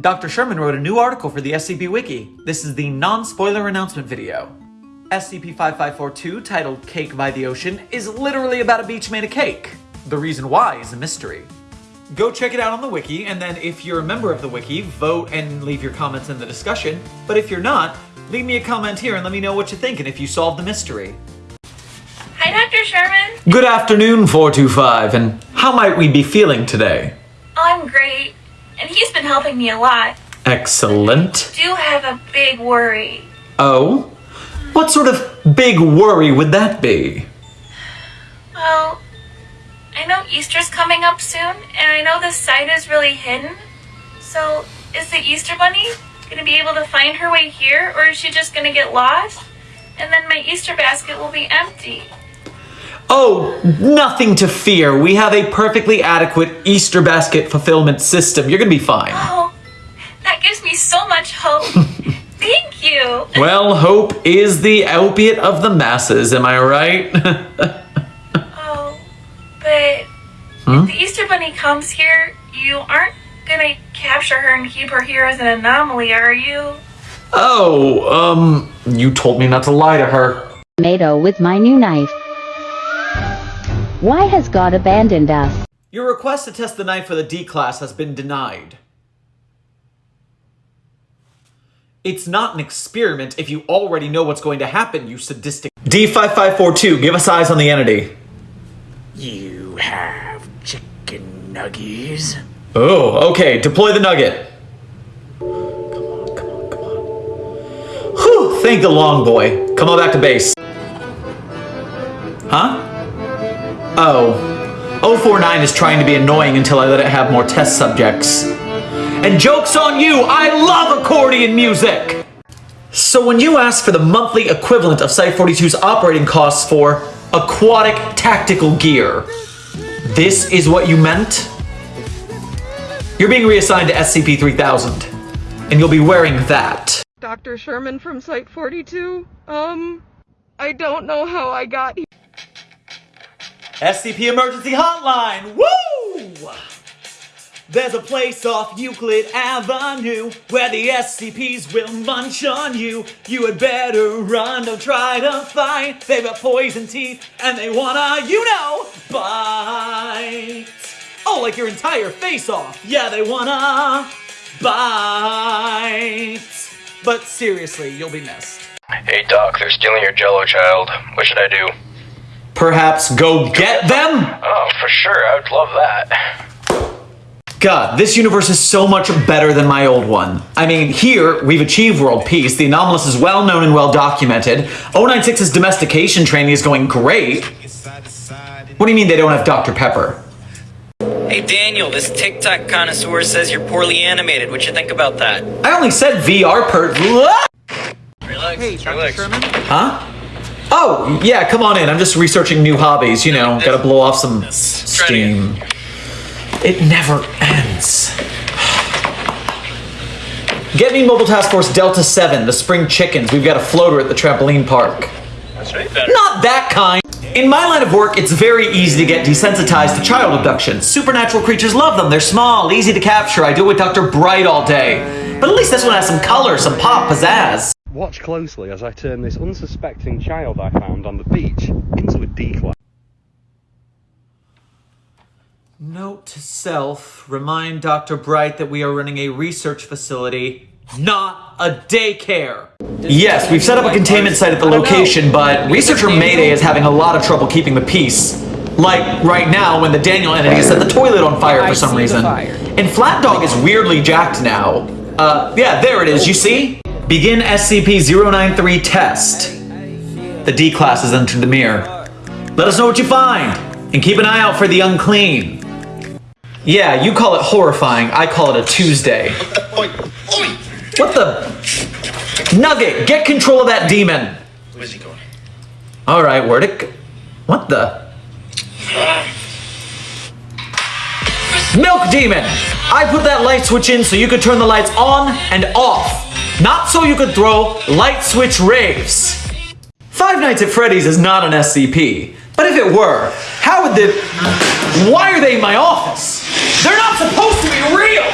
Dr. Sherman wrote a new article for the SCP Wiki. This is the non-spoiler announcement video. SCP-5542, titled Cake by the Ocean, is literally about a beach made of cake. The reason why is a mystery. Go check it out on the wiki, and then if you're a member of the wiki, vote and leave your comments in the discussion. But if you're not, leave me a comment here and let me know what you think and if you solve the mystery. Hi, Dr. Sherman. Good afternoon, 425, and how might we be feeling today? I'm great, and he's been helping me a lot. Excellent. Do have a big worry. Oh? What sort of big worry would that be? Well, I know Easter's coming up soon, and I know this site is really hidden. So, is the Easter Bunny gonna be able to find her way here, or is she just gonna get lost? And then my Easter basket will be empty. Oh, nothing to fear. We have a perfectly adequate Easter basket fulfillment system. You're gonna be fine. Oh, that gives me so much hope. Thank you. Well, hope is the opiate of the masses, am I right? Oh, but if the Easter Bunny comes here, you aren't gonna capture her and keep her here as an anomaly, are you? oh, um, you told me not to lie to her. tomato with my new knife. Why has God abandoned us? Your request to test the knife for the D class has been denied. It's not an experiment if you already know what's going to happen, you sadistic. D5542, give us eyes on the entity. You have chicken nuggies. Oh, okay, deploy the nugget. Come on, come on, come on. Whew, thank the long boy. Come on back to base. Huh? Oh. 049 is trying to be annoying until I let it have more test subjects. And joke's on you, I love accordion music! So when you ask for the monthly equivalent of Site-42's operating costs for aquatic tactical gear, this is what you meant? You're being reassigned to SCP-3000, and you'll be wearing that. Dr. Sherman from Site 42. Um, I don't know how I got here. SCP Emergency Hotline! Woo! There's a place off Euclid Avenue where the SCPs will munch on you. You had better run, don't try to fight. They've got poison teeth and they wanna, you know, bite. Oh, like your entire face off. Yeah, they wanna bite. But seriously, you'll be missed. Hey Doc, they're stealing your Jello child. What should I do? Perhaps go get them? Oh, for sure, I would love that. God, this universe is so much better than my old one. I mean, here, we've achieved world peace, the anomalous is well known and well documented, 096's domestication training is going great. What do you mean they don't have Dr. Pepper? Hey Daniel, this TikTok connoisseur says you're poorly animated. What you think about that? I only said VR per- Relax. Hey, Dr. relax. Sherman? Huh? Oh, yeah, come on in. I'm just researching new hobbies, you know, gotta blow off some steam. It never ends. Get me Mobile Task Force Delta 7, the spring chickens. We've got a floater at the trampoline park. That's right. Not that kind. In my line of work, it's very easy to get desensitized to child abduction. Supernatural creatures love them. They're small, easy to capture. I do it with Dr. Bright all day. But at least this one has some color, some pop, pizzazz. Watch closely as I turn this unsuspecting child I found on the beach into a D-class. Note to self, remind Dr. Bright that we are running a research facility, not a daycare. Yes, we've set up a containment site at the location, but researcher Mayday is having a lot of trouble keeping the peace. Like right now when the Daniel entity set the toilet on fire for some reason. And Flat Dog is weirdly jacked now. Uh, yeah, there it is, you see? Begin SCP-093 test. The D class has entered the mirror. Let us know what you find, and keep an eye out for the unclean. Yeah, you call it horrifying, I call it a Tuesday. What the? Nugget, get control of that demon! Where's he going? Alright, where'd it go? What the? Milk Demon! I put that light switch in so you could turn the lights on and off. Not so you could throw light switch raves. Five Nights at Freddy's is not an SCP. But if it were, how would the... Why are they in my office? They're not supposed to be real!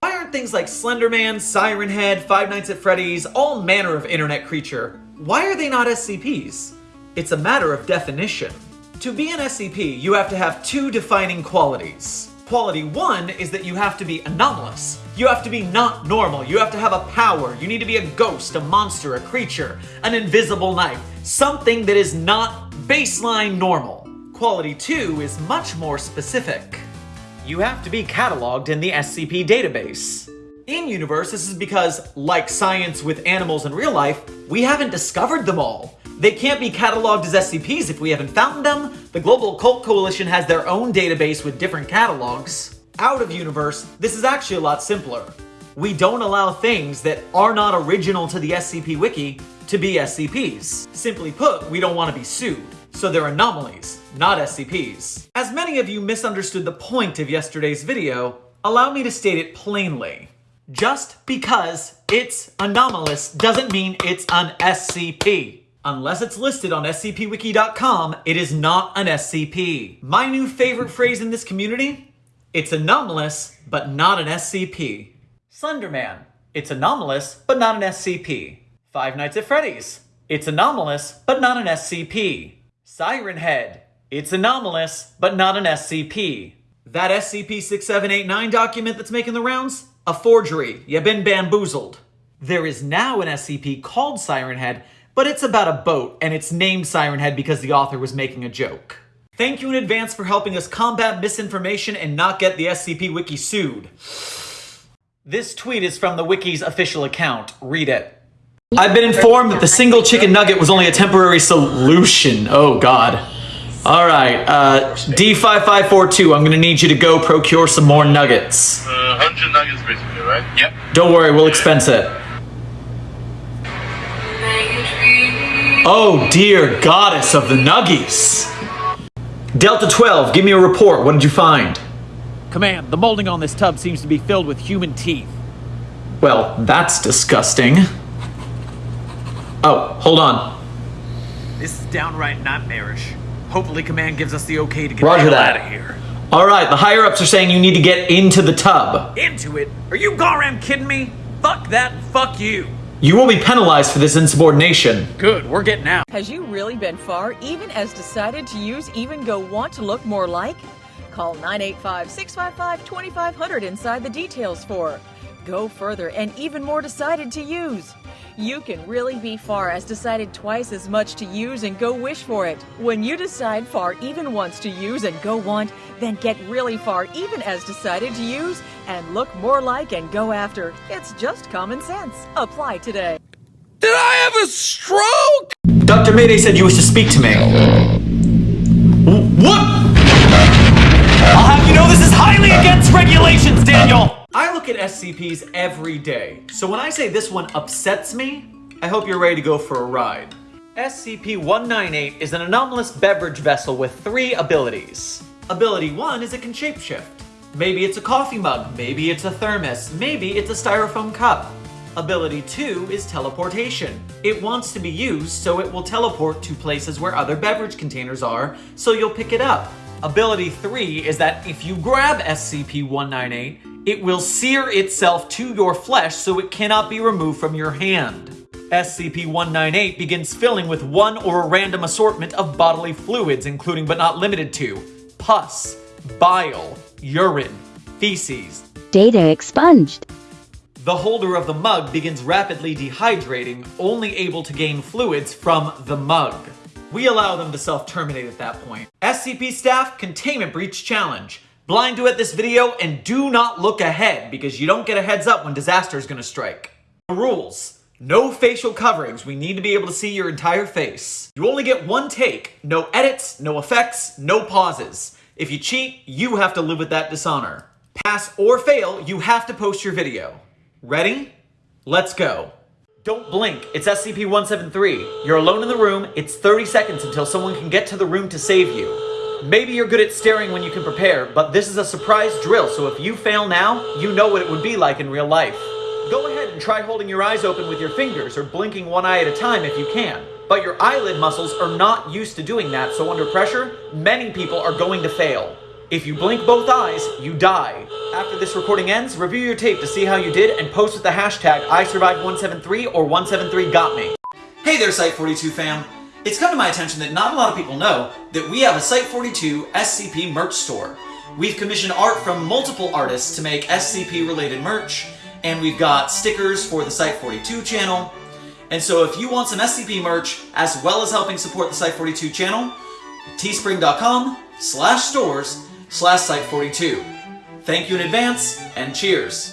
Why aren't things like Slenderman, Siren Head, Five Nights at Freddy's, all manner of internet creature, why are they not SCPs? It's a matter of definition. To be an SCP, you have to have two defining qualities. Quality one is that you have to be anomalous. You have to be not normal. You have to have a power. You need to be a ghost, a monster, a creature, an invisible knight, something that is not baseline normal. Quality two is much more specific. You have to be cataloged in the SCP database. In universe, this is because, like science with animals in real life, we haven't discovered them all. They can't be cataloged as SCPs if we haven't found them. The Global Occult Coalition has their own database with different catalogs. Out of universe, this is actually a lot simpler. We don't allow things that are not original to the SCP Wiki to be SCPs. Simply put, we don't want to be sued. So they're anomalies, not SCPs. As many of you misunderstood the point of yesterday's video, allow me to state it plainly. Just because it's anomalous doesn't mean it's an SCP. Unless it's listed on scpwiki.com, it is not an SCP. My new favorite phrase in this community? It's anomalous, but not an SCP. Slenderman. It's anomalous, but not an SCP. Five Nights at Freddy's. It's anomalous, but not an SCP. Siren Head. It's anomalous, but not an SCP. That SCP-6789 document that's making the rounds? A forgery. You've been bamboozled. There is now an SCP called Siren Head but it's about a boat, and it's named Siren Head because the author was making a joke. Thank you in advance for helping us combat misinformation and not get the SCP Wiki sued. This tweet is from the Wiki's official account. Read it. I've been informed that the single chicken nugget was only a temporary solution. Oh god. Alright, uh, D5542, I'm gonna need you to go procure some more nuggets. Uh, 100 nuggets basically, right? Yep. Don't worry, we'll expense it. Oh dear goddess of the nuggies. Delta 12, give me a report. What did you find? Command, the molding on this tub seems to be filled with human teeth. Well, that's disgusting. Oh, hold on. This is downright nightmarish. Hopefully Command gives us the okay to get Roger the hell that. out of here. Alright, the higher ups are saying you need to get into the tub. Into it? Are you goddamn kidding me? Fuck that and fuck you. You will be penalized for this insubordination. Good, we're getting out. Has you really been far, even as decided to use Even Go Want to look more like? Call 985-655-2500 inside the details for. Go further and even more decided to use. You can really be far as decided twice as much to use and go wish for it. When you decide far even once to use and go want, then get really far even as decided to use and look more like and go after. It's just common sense. Apply today. Did I have a stroke? Dr. Mayday said you wish to speak to me. What? I'll have you know this is highly against regulations, Daniel! I look at SCPs every day, so when I say this one upsets me, I hope you're ready to go for a ride. SCP-198 is an anomalous beverage vessel with three abilities. Ability 1 is it can shapeshift. Maybe it's a coffee mug, maybe it's a thermos, maybe it's a styrofoam cup. Ability 2 is teleportation. It wants to be used, so it will teleport to places where other beverage containers are, so you'll pick it up. Ability 3 is that if you grab SCP-198, it will sear itself to your flesh so it cannot be removed from your hand. SCP-198 begins filling with one or a random assortment of bodily fluids, including but not limited to pus, bile, urine, feces. Data expunged. The holder of the mug begins rapidly dehydrating, only able to gain fluids from the mug. We allow them to self-terminate at that point. SCP staff, Containment Breach Challenge. Blind duet this video and do not look ahead because you don't get a heads up when disaster is going to strike. The rules. No facial coverings. We need to be able to see your entire face. You only get one take. No edits, no effects, no pauses. If you cheat, you have to live with that dishonor. Pass or fail, you have to post your video. Ready? Let's go. Don't blink. It's SCP-173. You're alone in the room. It's 30 seconds until someone can get to the room to save you. Maybe you're good at staring when you can prepare, but this is a surprise drill, so if you fail now, you know what it would be like in real life. Go ahead and try holding your eyes open with your fingers or blinking one eye at a time if you can. But your eyelid muscles are not used to doing that, so under pressure, many people are going to fail. If you blink both eyes, you die. After this recording ends, review your tape to see how you did and post with the hashtag ISurvived173 or 173GotMe. Hey there, Site42 fam. It's come to my attention that not a lot of people know that we have a Site42 SCP merch store. We've commissioned art from multiple artists to make SCP related merch, and we've got stickers for the Site42 channel. And so if you want some SCP merch, as well as helping support the Site42 channel, teespring.com slash stores slash Site42. Thank you in advance, and cheers.